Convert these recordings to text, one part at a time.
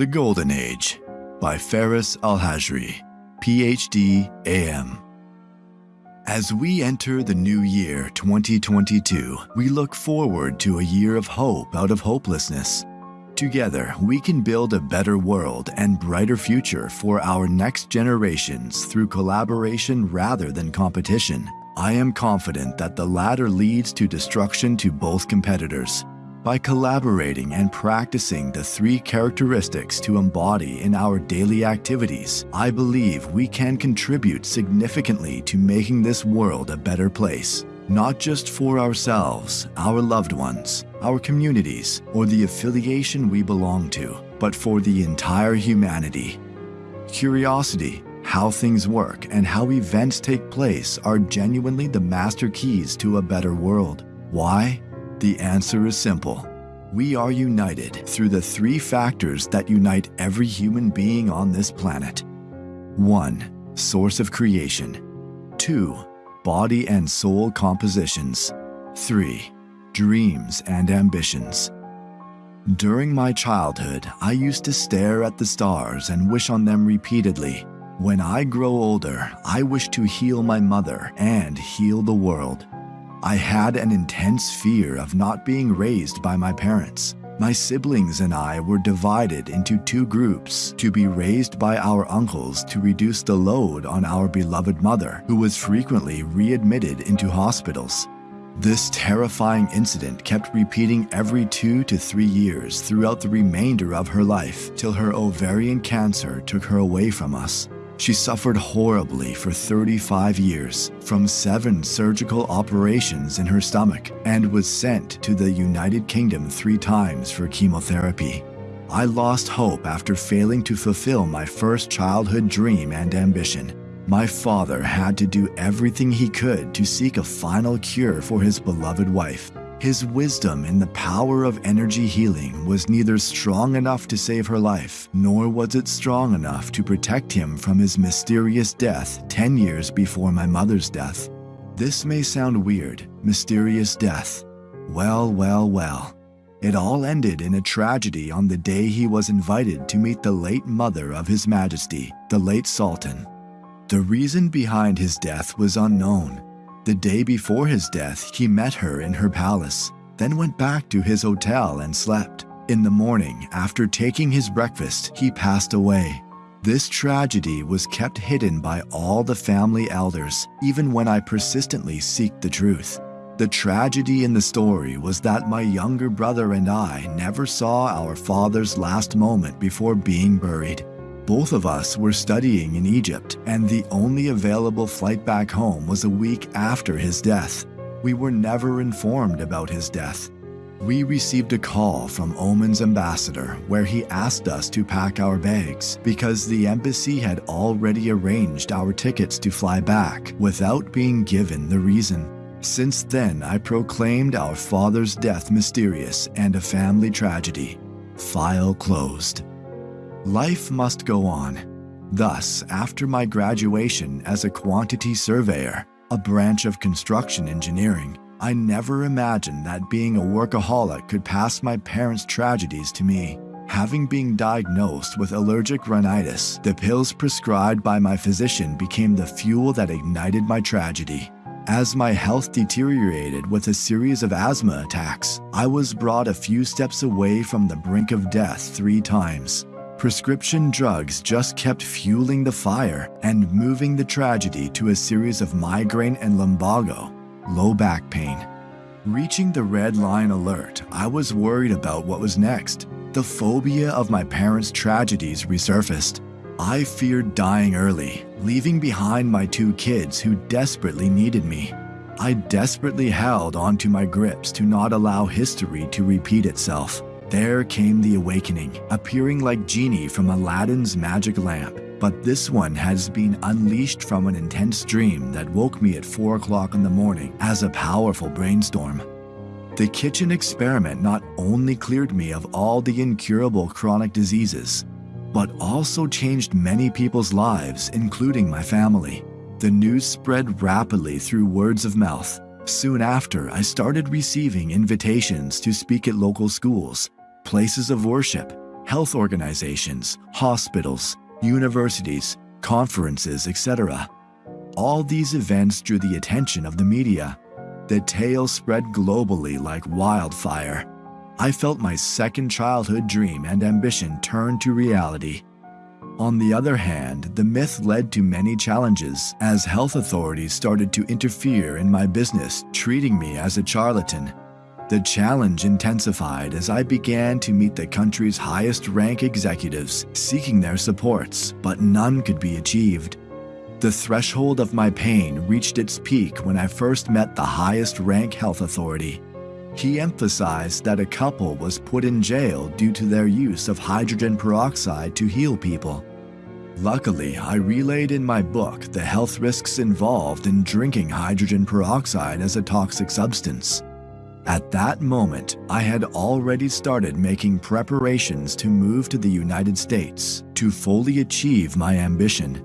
The Golden Age by Faris Al-Hajri, PhD, AM. As we enter the new year 2022, we look forward to a year of hope out of hopelessness. Together, we can build a better world and brighter future for our next generations through collaboration rather than competition. I am confident that the latter leads to destruction to both competitors. By collaborating and practicing the three characteristics to embody in our daily activities, I believe we can contribute significantly to making this world a better place, not just for ourselves, our loved ones, our communities, or the affiliation we belong to, but for the entire humanity. Curiosity, how things work, and how events take place are genuinely the master keys to a better world. Why? The answer is simple. We are united through the three factors that unite every human being on this planet. 1. Source of creation. 2. Body and soul compositions. 3. Dreams and ambitions. During my childhood, I used to stare at the stars and wish on them repeatedly. When I grow older, I wish to heal my mother and heal the world. I had an intense fear of not being raised by my parents. My siblings and I were divided into two groups to be raised by our uncles to reduce the load on our beloved mother, who was frequently readmitted into hospitals. This terrifying incident kept repeating every two to three years throughout the remainder of her life till her ovarian cancer took her away from us. She suffered horribly for 35 years from seven surgical operations in her stomach and was sent to the United Kingdom three times for chemotherapy. I lost hope after failing to fulfill my first childhood dream and ambition. My father had to do everything he could to seek a final cure for his beloved wife. His wisdom in the power of energy healing was neither strong enough to save her life, nor was it strong enough to protect him from his mysterious death 10 years before my mother's death. This may sound weird, mysterious death. Well, well, well. It all ended in a tragedy on the day he was invited to meet the late mother of His Majesty, the late Sultan. The reason behind his death was unknown, the day before his death, he met her in her palace, then went back to his hotel and slept. In the morning, after taking his breakfast, he passed away. This tragedy was kept hidden by all the family elders, even when I persistently seek the truth. The tragedy in the story was that my younger brother and I never saw our father's last moment before being buried. Both of us were studying in Egypt, and the only available flight back home was a week after his death. We were never informed about his death. We received a call from Oman's ambassador where he asked us to pack our bags because the embassy had already arranged our tickets to fly back without being given the reason. Since then, I proclaimed our father's death mysterious and a family tragedy. File closed. Life must go on. Thus, after my graduation as a quantity surveyor, a branch of construction engineering, I never imagined that being a workaholic could pass my parents' tragedies to me. Having been diagnosed with allergic rhinitis, the pills prescribed by my physician became the fuel that ignited my tragedy. As my health deteriorated with a series of asthma attacks, I was brought a few steps away from the brink of death three times. Prescription drugs just kept fueling the fire and moving the tragedy to a series of migraine and lumbago, low back pain. Reaching the red line alert, I was worried about what was next. The phobia of my parents' tragedies resurfaced. I feared dying early, leaving behind my two kids who desperately needed me. I desperately held onto my grips to not allow history to repeat itself. There came the awakening, appearing like genie from Aladdin's magic lamp. But this one has been unleashed from an intense dream that woke me at 4 o'clock in the morning as a powerful brainstorm. The kitchen experiment not only cleared me of all the incurable chronic diseases, but also changed many people's lives, including my family. The news spread rapidly through words of mouth. Soon after, I started receiving invitations to speak at local schools, places of worship, health organizations, hospitals, universities, conferences, etc. All these events drew the attention of the media. The tale spread globally like wildfire. I felt my second childhood dream and ambition turn to reality. On the other hand, the myth led to many challenges as health authorities started to interfere in my business, treating me as a charlatan. The challenge intensified as I began to meet the country's highest rank executives, seeking their supports, but none could be achieved. The threshold of my pain reached its peak when I first met the highest rank health authority. He emphasized that a couple was put in jail due to their use of hydrogen peroxide to heal people. Luckily, I relayed in my book the health risks involved in drinking hydrogen peroxide as a toxic substance. At that moment, I had already started making preparations to move to the United States to fully achieve my ambition.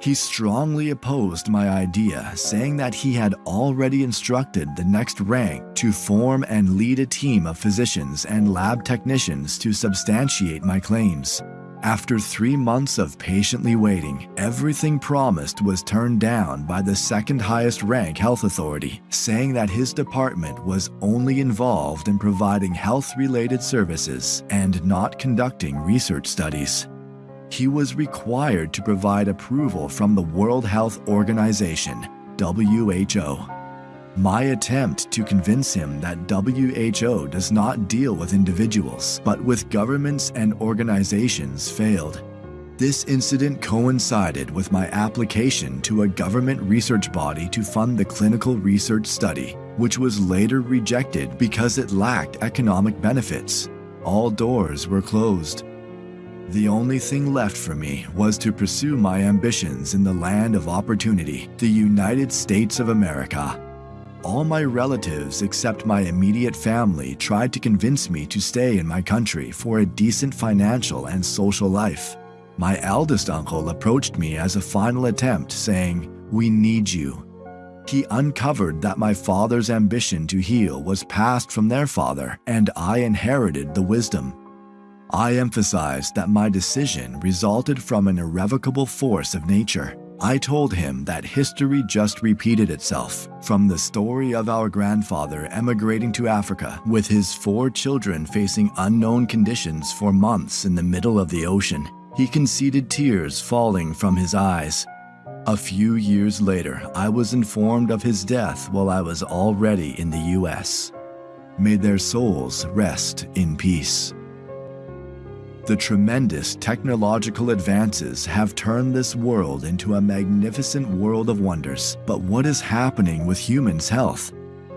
He strongly opposed my idea, saying that he had already instructed the next rank to form and lead a team of physicians and lab technicians to substantiate my claims. After three months of patiently waiting, everything promised was turned down by the second highest rank health authority, saying that his department was only involved in providing health related services and not conducting research studies. He was required to provide approval from the World Health Organization, WHO, my attempt to convince him that WHO does not deal with individuals, but with governments and organizations failed. This incident coincided with my application to a government research body to fund the clinical research study, which was later rejected because it lacked economic benefits. All doors were closed. The only thing left for me was to pursue my ambitions in the land of opportunity, the United States of America. All my relatives except my immediate family tried to convince me to stay in my country for a decent financial and social life. My eldest uncle approached me as a final attempt, saying, We need you. He uncovered that my father's ambition to heal was passed from their father, and I inherited the wisdom. I emphasized that my decision resulted from an irrevocable force of nature I told him that history just repeated itself. From the story of our grandfather emigrating to Africa with his four children facing unknown conditions for months in the middle of the ocean, he conceded tears falling from his eyes. A few years later, I was informed of his death while I was already in the US. May their souls rest in peace. The tremendous technological advances have turned this world into a magnificent world of wonders. But what is happening with humans' health?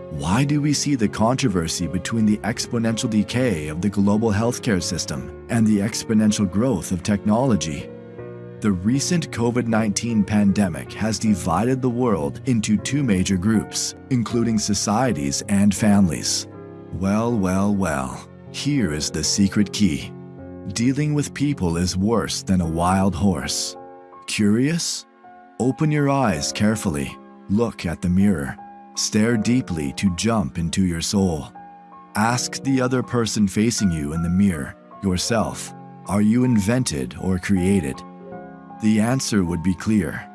Why do we see the controversy between the exponential decay of the global healthcare system and the exponential growth of technology? The recent COVID 19 pandemic has divided the world into two major groups, including societies and families. Well, well, well, here is the secret key. Dealing with people is worse than a wild horse. Curious? Open your eyes carefully. Look at the mirror. Stare deeply to jump into your soul. Ask the other person facing you in the mirror, yourself, are you invented or created? The answer would be clear.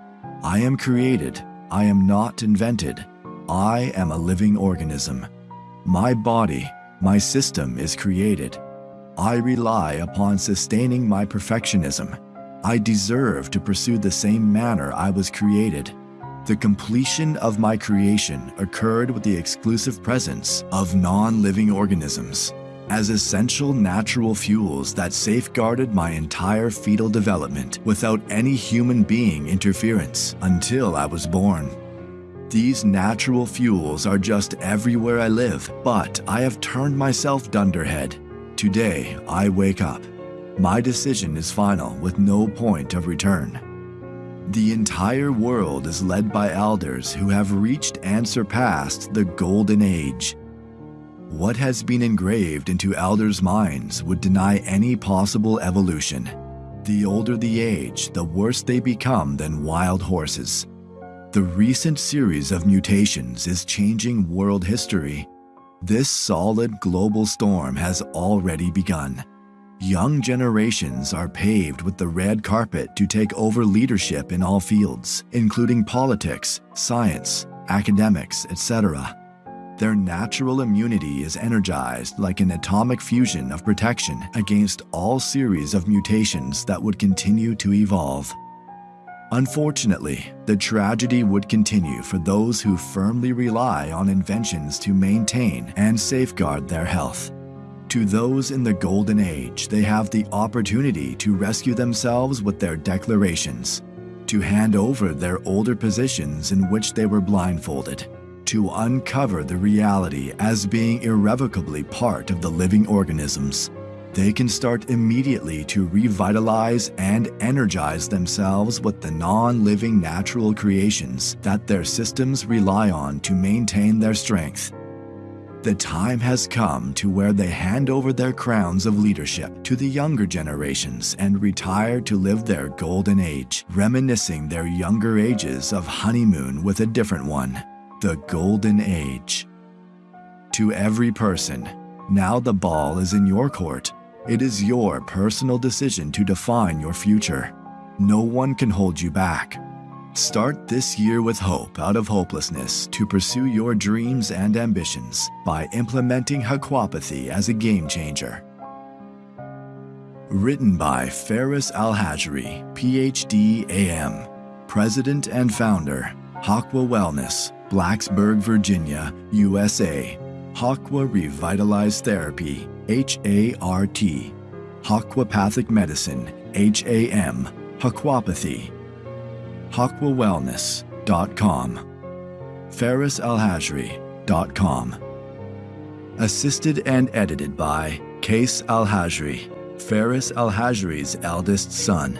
I am created. I am not invented. I am a living organism. My body, my system is created. I rely upon sustaining my perfectionism. I deserve to pursue the same manner I was created. The completion of my creation occurred with the exclusive presence of non-living organisms as essential natural fuels that safeguarded my entire fetal development without any human being interference until I was born. These natural fuels are just everywhere I live, but I have turned myself dunderhead Today, I wake up. My decision is final with no point of return. The entire world is led by elders who have reached and surpassed the golden age. What has been engraved into elders' minds would deny any possible evolution. The older the age, the worse they become than wild horses. The recent series of mutations is changing world history this solid global storm has already begun. young generations are paved with the red carpet to take over leadership in all fields, including politics, science, academics, etc. Their natural immunity is energized like an atomic fusion of protection against all series of mutations that would continue to evolve. Unfortunately, the tragedy would continue for those who firmly rely on inventions to maintain and safeguard their health. To those in the Golden Age, they have the opportunity to rescue themselves with their declarations, to hand over their older positions in which they were blindfolded, to uncover the reality as being irrevocably part of the living organisms, they can start immediately to revitalize and energize themselves with the non living natural creations that their systems rely on to maintain their strength. The time has come to where they hand over their crowns of leadership to the younger generations and retire to live their golden age, reminiscing their younger ages of honeymoon with a different one, the golden age. To every person, now the ball is in your court. It is your personal decision to define your future. No one can hold you back. Start this year with hope out of hopelessness to pursue your dreams and ambitions by implementing Haquapathy as a game changer. Written by Faris Alhajri, PhD AM, President and Founder, Haqua Wellness, Blacksburg, Virginia, USA. Haqua Revitalized Therapy, HART, Haquapathic Medicine, HAM, Haquapathy, HaquaWellness.com, FarisAlhajri.com. Assisted and edited by Case Alhajri, Faris Alhajri's eldest son.